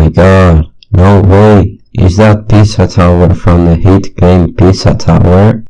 my god, no way! Is that Pizza Tower from the hit game Pizza Tower?